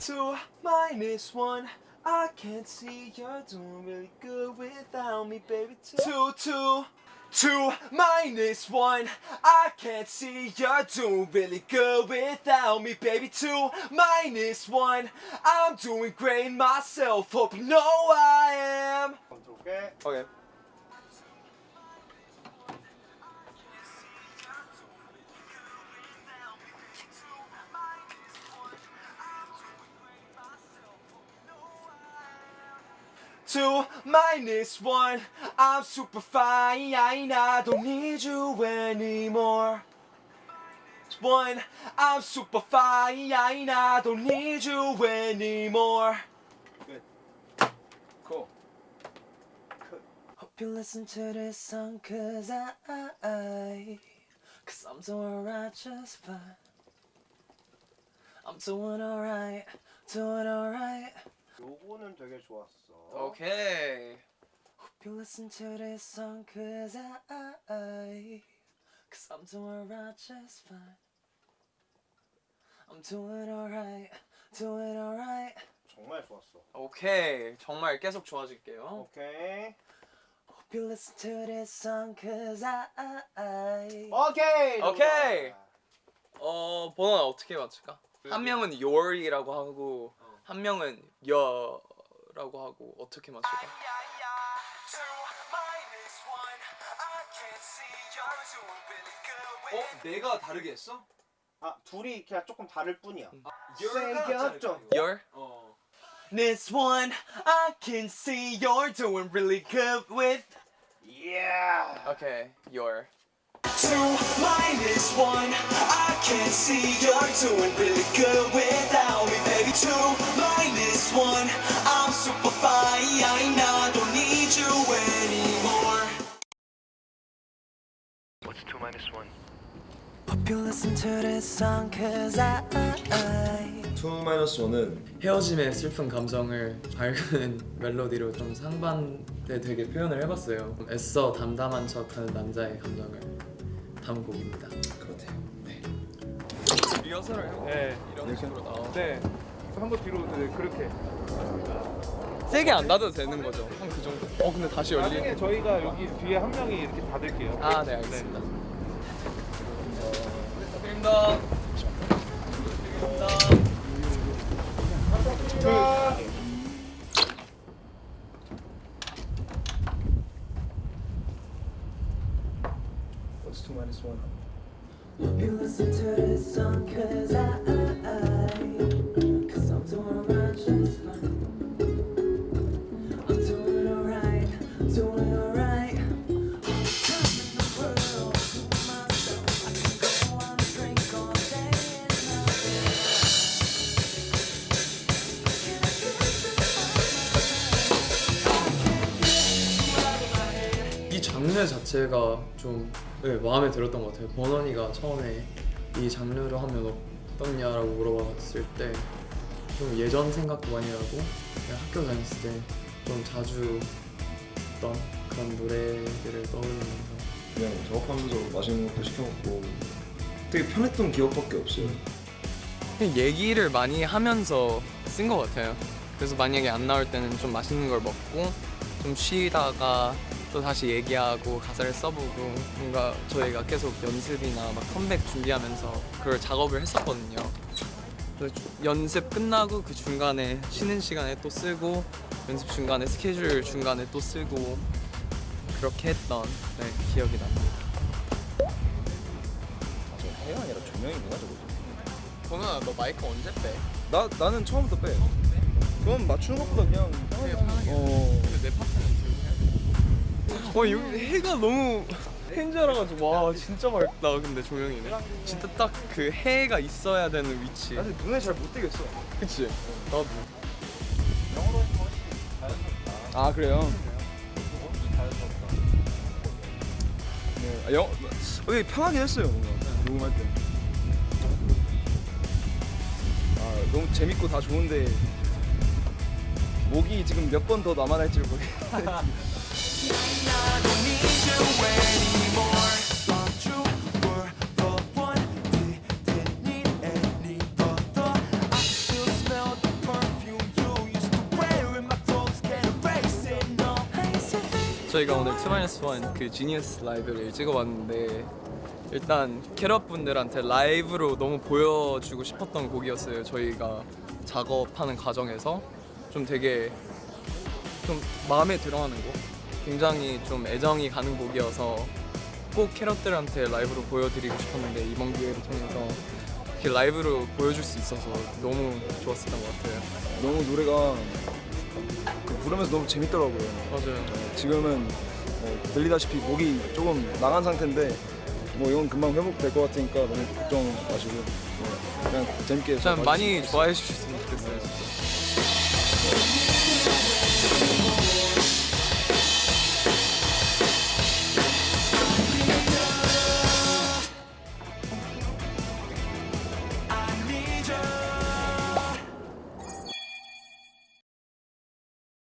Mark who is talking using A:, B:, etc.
A: Two minus one. I can't see you're doing really good without me, baby. Two, two, two minus one. I can't see you're doing really good without me, baby. Two minus one. I'm doing great myself. Hope you know I am. Okay. Two minus one, I'm super fine. I don't need you anymore. One, I'm super fine. I don't need you anymore.
B: 고.
A: Hope you listen to this song cause I, I Cause I'm doing alright just fine I'm doing alright, doing alright
B: 요거는 되게 좋았어.
A: Okay Hope you listen to this song cause I, I Cause I'm doing alright just fine I'm doing alright, doing alright
B: 정말 좋았어.
A: 오케이 정말 계속 좋아질게요
B: 오케이.
A: Hope you listen to this song cause I,
B: 오케이.
A: 오케이.
B: 좋아.
A: 어 번호는 어떻게 맞출까? 한 명은 your이라고 하고 한 명은 your라고 하고 어떻게 맞출까? 어? 내가 다르게 했어?
B: 아 둘이 그냥 조금 다를 뿐이야.
A: your가
B: 생겼죠.
A: your? 어. This one I can see you're doing really good with
B: Yeah.
A: Okay, your Two minus one I can see you're doing really good without me baby Two minus one I'm super fine I don't need you anymore
C: What's two minus one?
A: Hope you listen to this song cause I, I
D: 투 마이너스 원은
E: 헤어짐의 슬픈 감정을 밝은 멜로디로 좀 상반돼 되게 표현을 해봤어요. 애써 담담한 척하는 남자의 감정을 담은 곡입니다.
D: 그렇대요.
A: 리허설을 해보고
E: 네,
A: 이런 식으로 나와
E: 네. 한 번 뒤로 네, 그렇게.
A: 세게 안 닫아도 되는 거죠? 한 그 정도? 어 근데 다시 열리
E: 나중에 저희가 여기 뒤에 한 명이 이렇게 닫을게요.
A: 아, 네, 알겠습니다. 드립니다. 드립니다.
D: What's two minus one?
A: You listen to this song cause I, I, cause I'm doing alright just fine. I'm doing alright, doing alright. Time in the world to myself. I can go out and drink all day and nothing. Can I get you out of my head?
E: 이 장르 자체가 좀 네, 마음에 들었던 것 같아요. 버넌이가 처음에 이 장르를 하면 어떻냐라고 물어봤을 때 좀 예전 생각도 많이 나고 그냥 학교 다녔을 때 좀 자주 듣던 그런 노래들을 떠올리면서
D: 그냥 작업하면서 맛있는 것도 시켜 먹고 되게 편했던 기억밖에 없어요.
F: 얘기를 많이 하면서 쓴 것 같아요. 그래서 만약에 안 나올 때는 좀 맛있는 걸 먹고 좀 쉬다가 또 다시 얘기하고 가사를 써보고 뭔가 저희가 계속 연습이나 막 컴백 준비하면서 그걸 작업을 했었거든요. 연습 끝나고 그 중간에 쉬는 시간에 또 쓰고 연습 중간에 스케줄 중간에 또 쓰고 그렇게 했던 네, 기억이 납니다.
D: 저 해가 아니라 조명이구나 저거.
F: 번호야 너 마이크 언제 빼?
D: 나 나는 처음부터 빼. 그럼 맞추는 것보다 그냥 편하게. 어.
F: 근데 내 파트는. 와 여기 해가 너무 해인 줄 알아가지고 와 진짜 맑다 근데 조명이네. 진짜 딱 그 해가 있어야 되는 위치.
D: 사실 눈에 잘 못 띄겠어.
F: 그치? 나도.
D: 아 그래요? 네, 아, 영, 어, 되게 편하긴 했어요 뭔가 녹음할 때. 아 너무 재밌고 다 좋은데 목이 지금 몇 번 더 남아날지 모르겠어요.
F: 저희가 오늘 2-1그 지니어스 라이브를 찍어봤는데 일단 캐럿 분들한테 라이브로 너무 보여주고 싶었던 곡이었어요. 저희가 작업하는 과정에서. 좀 되게 좀 마음에 들어하는 곡? 굉장히 좀 애정이 가는 곡이어서 꼭 캐럿들한테 라이브로 보여드리고 싶었는데 이번 기회를 통해서 이렇게 라이브로 보여줄 수 있어서 너무 좋았었던 것 같아요.
D: 너무 노래가 그 부르면서 너무 재밌더라고요.
F: 맞아요.
D: 지금은 어, 들리다시피 목이 조금 나간 상태인데 뭐 이건 금방 회복될 것 같으니까 너무 걱정 마시고 네, 그냥 재밌게 잘
F: 일단 많이 좋아해 주셨으면 좋겠어요.